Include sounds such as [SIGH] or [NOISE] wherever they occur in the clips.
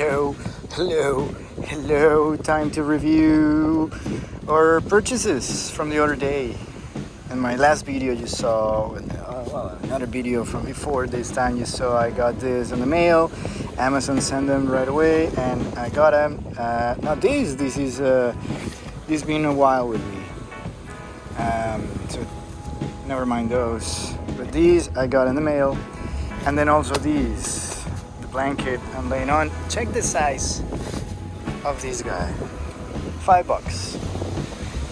hello, hello, hello. Time to review our purchases from the other day. In my last video you saw, uh, well, another video from before this time you saw I got this in the mail. Amazon sent them right away and I got them. Uh, now this, this is, uh, this been a while with me. Um, so never mind those. But these I got in the mail. And then also these blanket I'm laying on. Check the size of this guy. Five bucks.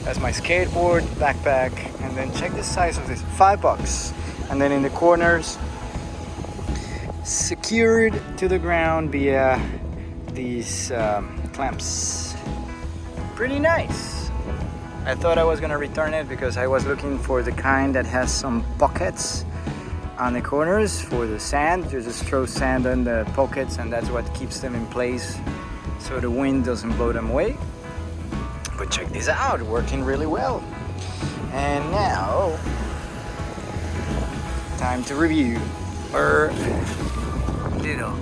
That's my skateboard, backpack, and then check the size of this. Five bucks. And then in the corners, secured to the ground via these um, clamps. Pretty nice. I thought I was gonna return it because I was looking for the kind that has some pockets on the corners for the sand. You just throw sand in the pockets and that's what keeps them in place so the wind doesn't blow them away. But check this out, working really well. And now, time to review our little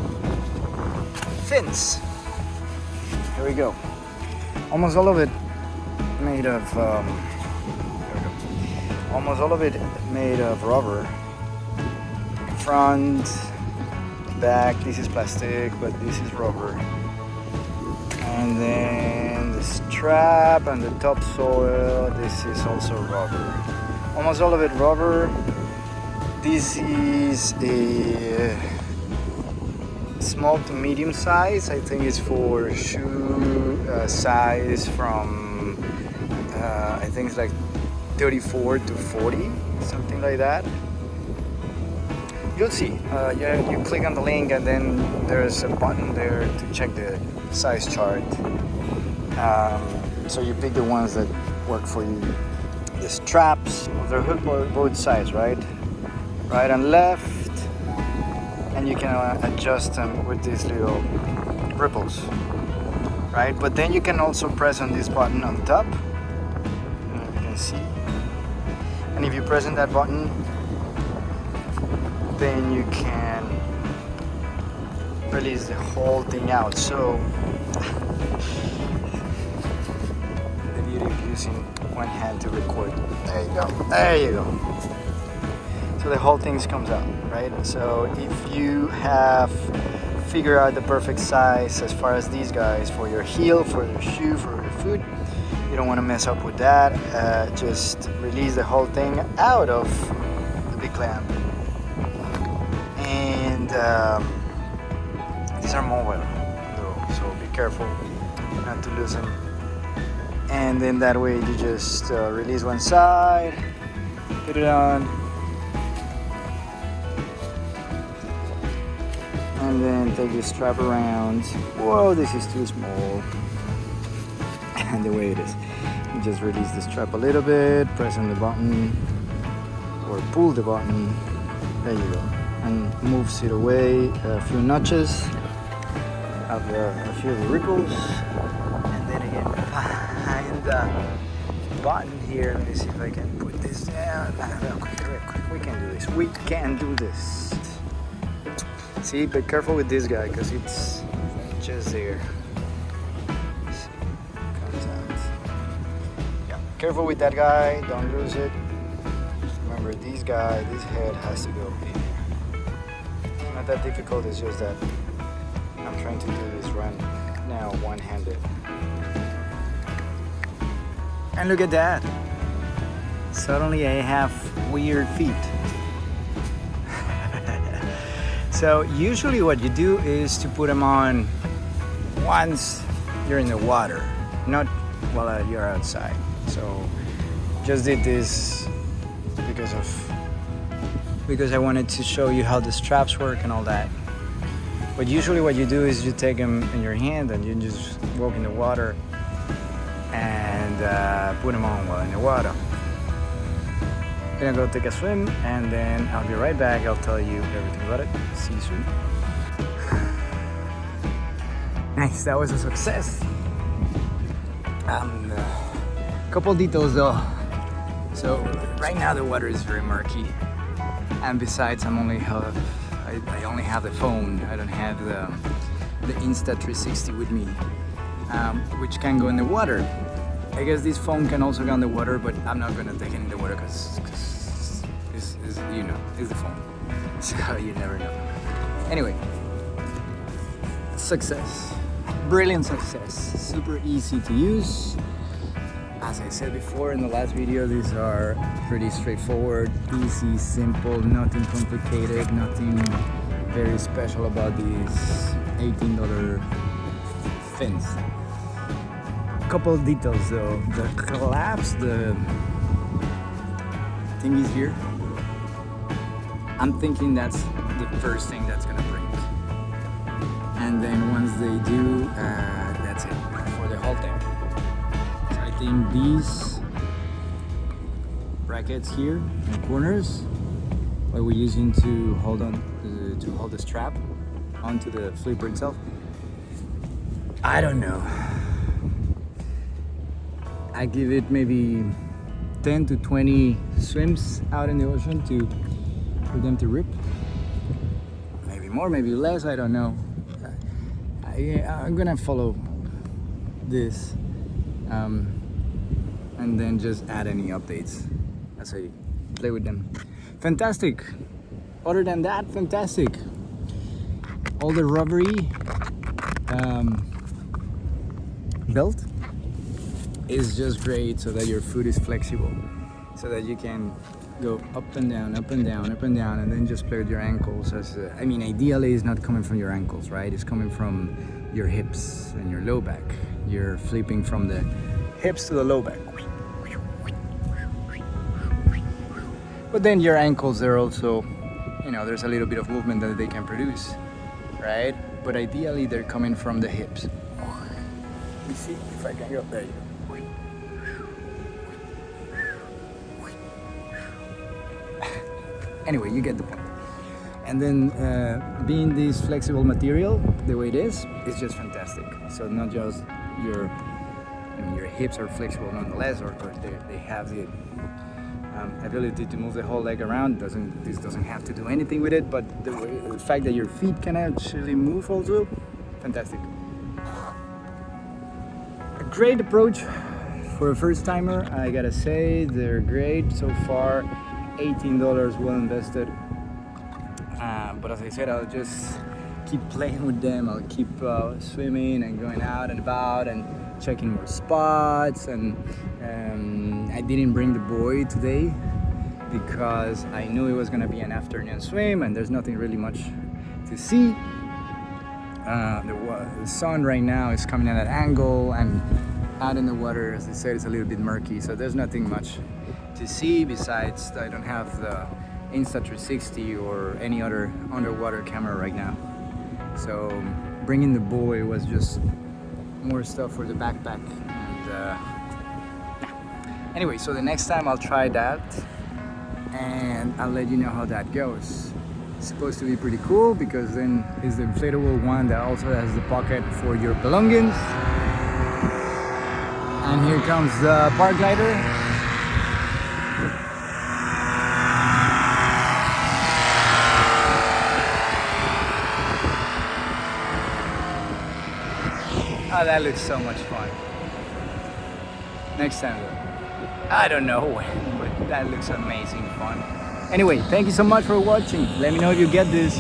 fins. Here we go. Almost all of it made of, um, almost all of it made of rubber front, back, this is plastic, but this is rubber. And then the strap and the topsoil, this is also rubber. Almost all of it rubber. This is a small to medium size. I think it's for shoe uh, size from, uh, I think it's like 34 to 40, something like that you'll see. Uh, you, you click on the link and then there's a button there to check the size chart. Um, so you pick the ones that work for you. The straps, they're hooked both sides, right? Right and left. And you can uh, adjust them with these little ripples, right? But then you can also press on this button on top. you can see. And if you press on that button, then you can release the whole thing out. So the beauty of using one hand to record. There you go. There you go. So the whole thing comes out right? So if you have figured out the perfect size as far as these guys for your heel for your shoe for your foot you don't want to mess up with that uh, just release the whole thing out of the big clamp um, these are mobile though, so be careful not to lose them. And then that way you just uh, release one side put it on. And then take the strap around. Whoa this is too small. [LAUGHS] And the way it is you just release the strap a little bit press on the button or pull the button. There you go and moves it away a few notches of a few ripples and then again behind the button here let me see if I can put this down. Ah, Real quick, quick. we can do this. We can do this. See be careful with this guy because it's just there. Careful with that guy don't lose it. Remember this guy this head has to go in not that difficult, it's just that I'm trying to do this run now one-handed. And look at that! Suddenly I have weird feet. [LAUGHS] so usually what you do is to put them on once you're in the water, not while you're outside. So just did this because of because I wanted to show you how the straps work and all that. But usually what you do is you take them in your hand and you just walk in the water and uh, put them on while in the water. I'm gonna go take a swim and then I'll be right back. I'll tell you everything about it. See you soon. [SIGHS] nice, that was a success. Um, a couple details though. So right now the water is very murky and besides I'm only have I, I, only have the phone I don't have the the Insta360 with me, um, which can go in the water. I guess this phone can also go in the water, but I'm not gonna take it in the water because it's, it's, you know, it's the phone. [LAUGHS] So you never know. Anyway, success. Brilliant success. Super easy to use. As I said before in the last video, these are pretty straightforward, easy, simple, nothing complicated, nothing very special about these $18 fins. Couple details though, the collapse, the thing is here. I'm thinking that's the first thing that's gonna break. And then once they do, uh, that's it for the whole thing. So I think these brackets here in the corners, what we're using to hold on uh, to hold the strap onto the flipper itself. I don't know. I give it maybe 10 to 20 swims out in the ocean to for them to rip. Maybe more, maybe less, I don't know. I, I'm gonna follow this um, and then just add any updates as I play with them. Fantastic. Other than that, fantastic. All the rubbery um, belt is just great so that your foot is flexible so that you can go up and down up and down up and down and then just play with your ankles as uh, I mean ideally it's not coming from your ankles right it's coming from your hips and your low back you're flipping from the hips to the low back but then your ankles are also you know there's a little bit of movement that they can produce right? But ideally they're coming from the hips. Let me see if I can go there. You [LAUGHS] go anyway you get the point. And then uh, being this flexible material the way it is it's just fantastic. So not just your I mean, your hips are flexible nonetheless or, or they, they have the um, ability to move the whole leg around doesn't this doesn't have to do anything with it but the, the fact that your feet can actually move also fantastic. A great approach for a first timer I gotta say they're great. So far $18 well invested. Uh, but as I said I'll just keep playing with them. I'll keep uh, swimming and going out and about and checking more spots. And um, I didn't bring the buoy today because I knew it was gonna be an afternoon swim and there's nothing really much to see. Uh, the, the sun right now is coming at an angle and out in the water as I said it's a little bit murky. So there's nothing much to see besides I don't have the Insta360 or any other underwater camera right now so bringing the buoy was just more stuff for the backpack and uh, anyway so the next time I'll try that and I'll let you know how that goes. It's supposed to be pretty cool because then it's the inflatable one that also has the pocket for your belongings. And here comes the paraglider Oh, that looks so much fun. Next time, I don't know [LAUGHS] when, but that looks amazing fun. Anyway, thank you so much for watching. Let me know if you get this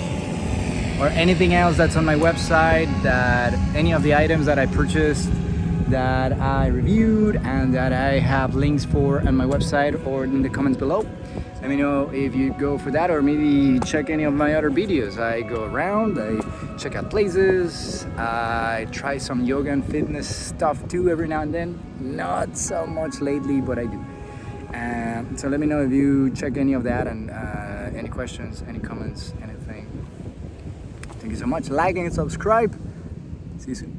or anything else that's on my website, that any of the items that I purchased, that I reviewed and that I have links for on my website or in the comments below let me know if you go for that or maybe check any of my other videos I go around I check out places I try some yoga and fitness stuff too every now and then. Not so much lately but I do. Um, so let me know if you check any of that and uh, any questions any comments anything. Thank you so much. Like and subscribe. See you soon